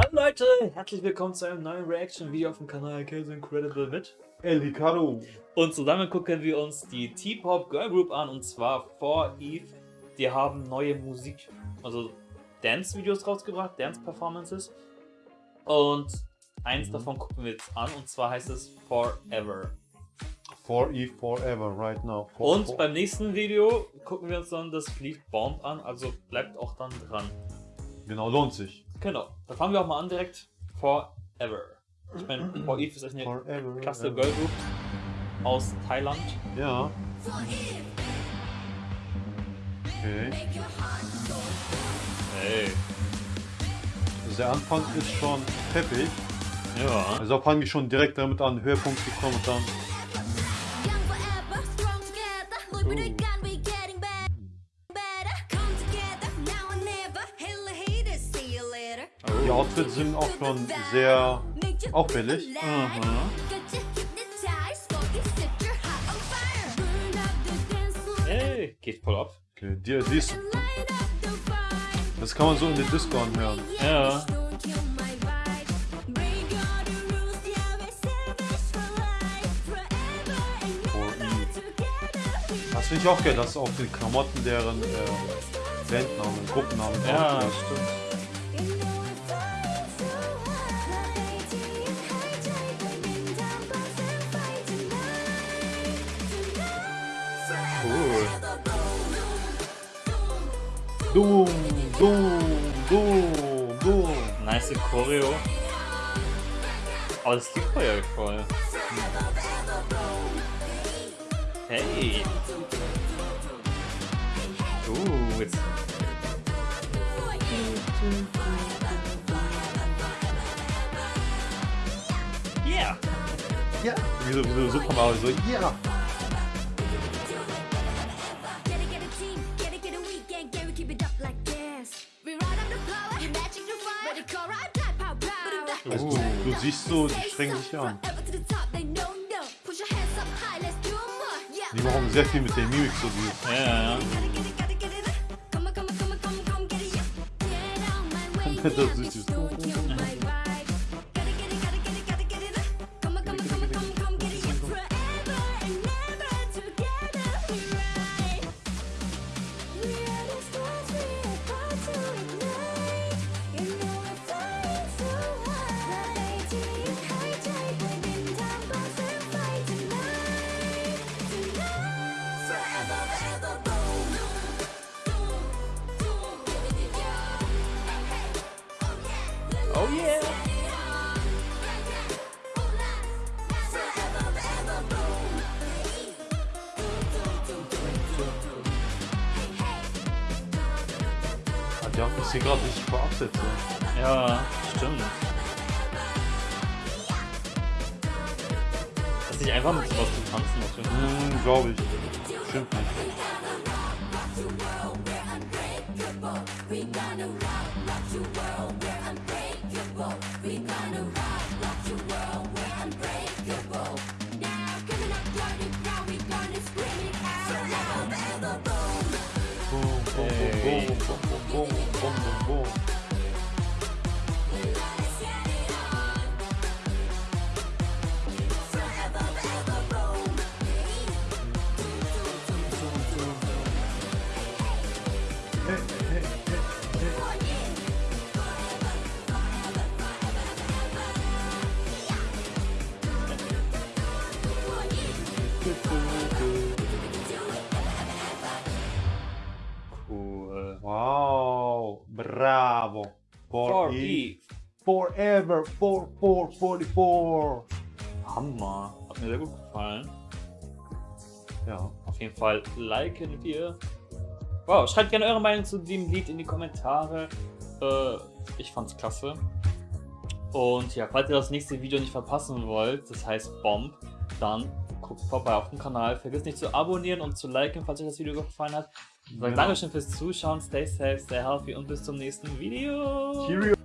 Hallo Leute, herzlich willkommen zu einem neuen Reaction-Video auf dem Kanal Kills Incredible mit El Ricardo. Und zusammen gucken wir uns die T-Pop Girl Group an und zwar For Eve. Die haben neue Musik, also Dance-Videos rausgebracht, Dance-Performances. Und eins davon gucken wir jetzt an und zwar heißt es Forever. For Eve Forever, right now. For, Und for. beim nächsten Video gucken wir uns dann das Lied Bomb an, also bleibt auch dann dran. Genau, lohnt sich. Genau, da fangen wir auch mal an direkt. Forever. Ich meine, For Eve ist echt eine Forever. klasse ever. Girl Group aus Thailand. Ja. Okay. Hey. Also der Anfang ist schon peppig. Ja. Also fangen die schon direkt damit an, Höhepunkt zu kommen und dann. Young Die Outfits sind auch schon sehr auffällig. Mhm. Hey, geht voll ab. Okay, die, die ist, das kann man so in der Disco anhören. Ja. Das finde ich auch geil, dass auf den Klamotten deren äh, Bandnamen, Gruppennamen Ja, stimmt. Cool. Doom, Doom, Doom, Doom. Nice Choreo. Aber das Lied war ja voll. Hey. Uh, jetzt. Yeah. Ja. Wie so, wie so Super Mario, so, ja. Also, du, du siehst so, die strengen sich an. Die machen sehr viel mit der Mimik so wie. Ja, ja, ja. Das ist süß. Yeah. Ah, Die haben ich sehe gerade paar Absätze. Ja, stimmt. Das ist nicht einfach mit sowas zu tanzen, natürlich. Hm, glaube ich. Stimmt nicht. Boom, boom, boom, boom, boom, boom, For, For Eve. Eve. Forever, for, for, 44. Hammer. Hat mir sehr gut gefallen. Ja. Auf jeden Fall liken wir. Wow, schreibt gerne eure Meinung zu dem Lied in die Kommentare. Äh, ich fand's klasse. Und ja, falls ihr das nächste Video nicht verpassen wollt, das heißt Bomb, dann guckt vorbei auf dem Kanal. Vergesst nicht zu abonnieren und zu liken, falls euch das Video gefallen hat. Sag Genau. Dankeschön fürs Zuschauen, stay safe, stay healthy und bis zum nächsten Video. Cheerio.